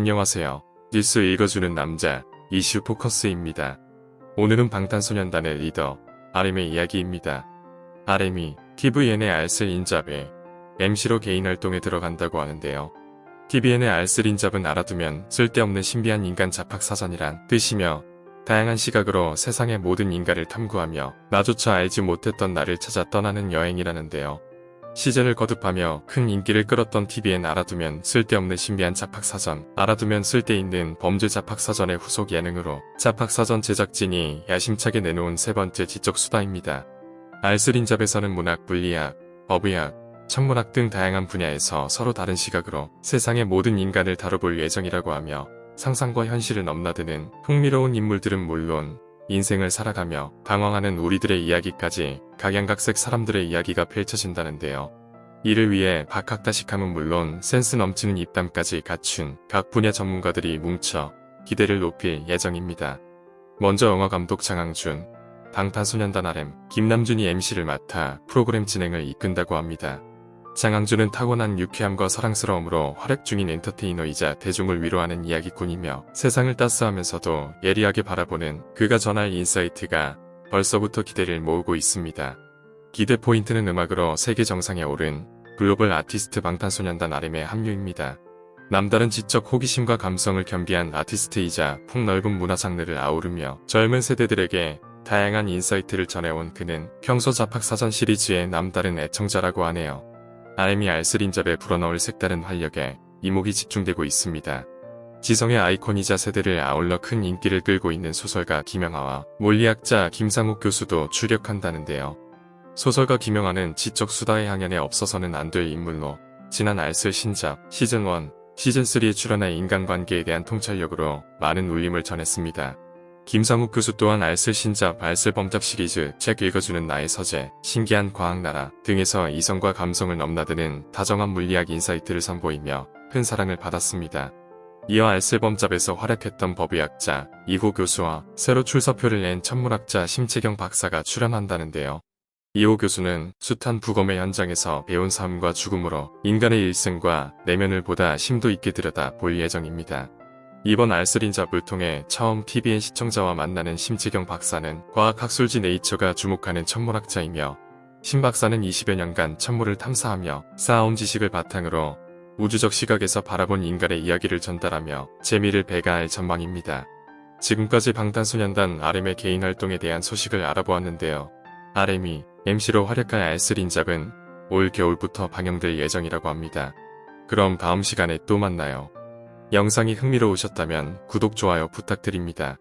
안녕하세요. 뉴스 읽어주는 남자 이슈 포커스입니다. 오늘은 방탄소년단의 리더 RM의 이야기입니다. RM이 TVN의 알쓸 인잡에 MC로 개인 활동에 들어간다고 하는데요. TVN의 알쓸 인잡은 알아두면 쓸데없는 신비한 인간 잡학사전이란 뜻이며 다양한 시각으로 세상의 모든 인간을 탐구하며 나조차 알지 못했던 나를 찾아 떠나는 여행이라는데요. 시즌을 거듭하며 큰 인기를 끌었던 TVN 알아두면 쓸데없는 신비한 잡학사전, 알아두면 쓸데있는 범죄 잡학사전의 후속 예능으로 잡학사전 제작진이 야심차게 내놓은 세 번째 지적 수다입니다. 알쓸인잡에서는 문학, 물리학, 법의학, 천문학 등 다양한 분야에서 서로 다른 시각으로 세상의 모든 인간을 다뤄볼 예정이라고 하며 상상과 현실을 넘나드는 흥미로운 인물들은 물론 인생을 살아가며 방황하는 우리들의 이야기까지 각양각색 사람들의 이야기가 펼쳐진다는데요. 이를 위해 박학다식함은 물론 센스 넘치는 입담까지 갖춘 각 분야 전문가들이 뭉쳐 기대를 높일 예정입니다. 먼저 영화감독 장항준, 방탄소년단 RM, 김남준이 MC를 맡아 프로그램 진행을 이끈다고 합니다. 장항준은 타고난 유쾌함과 사랑스러움으로 활약 중인 엔터테이너이자 대중을 위로하는 이야기꾼이며 세상을 따스하면서도 예리하게 바라보는 그가 전할 insight가 벌써부터 기대를 모으고 있습니다. 기대 포인트는 음악으로 세계 정상에 오른 글로벌 아티스트 방탄소년단 RM의 합류입니다. 남다른 지적 호기심과 감성을 겸비한 아티스트이자 폭넓은 문화 장르를 아우르며 젊은 세대들에게 다양한 insight를 전해온 그는 평소 잡학사전 시리즈의 남다른 애청자라고 하네요. RM이 알쓸인잡에 불어넣을 색다른 활력에 이목이 집중되고 있습니다. 지성의 아이콘이자 세대를 아울러 큰 인기를 끌고 있는 소설가 김영하와 물리학자 김상욱 교수도 출연한다는데요. 소설가 김영하는 지적 수다의 향연에 없어서는 안 될 인물로 지난 알쓸신잡 시즌1, 시즌3에 출연한 인간관계에 대한 통찰력으로 많은 울림을 전했습니다. 김상욱 교수 또한 알쓸신잡, 알쓸범잡 시리즈, 책 읽어주는 나의 서재, 신기한 과학나라 등에서 이성과 감성을 넘나드는 다정한 물리학 insight를 선보이며 큰 사랑을 받았습니다. 이어 알쓸범잡에서 활약했던 법의학자 이호 교수와 새로 출사표를 낸 천문학자 심채경 박사가 출연한다는데요. 이호 교수는 숱한 부검의 현장에서 배운 삶과 죽음으로 인간의 일생과 내면을 보다 심도 있게 들여다 볼 예정입니다. 이번 알쓸인잡을 통해 처음 TVN 시청자와 만나는 심지경 박사는 과학학술지 네이처가 주목하는 천문학자이며 심 박사는 20여 년간 천문을 탐사하며 쌓아온 지식을 바탕으로 우주적 시각에서 바라본 인간의 이야기를 전달하며 재미를 배가할 전망입니다. 지금까지 방탄소년단 RM의 개인 활동에 대한 소식을 알아보았는데요. RM이 MC로 활약할 알쓸인잡은 올 겨울부터 방영될 예정이라고 합니다. 그럼 다음 시간에 또 만나요. 영상이 흥미로우셨다면 구독, 좋아요 부탁드립니다.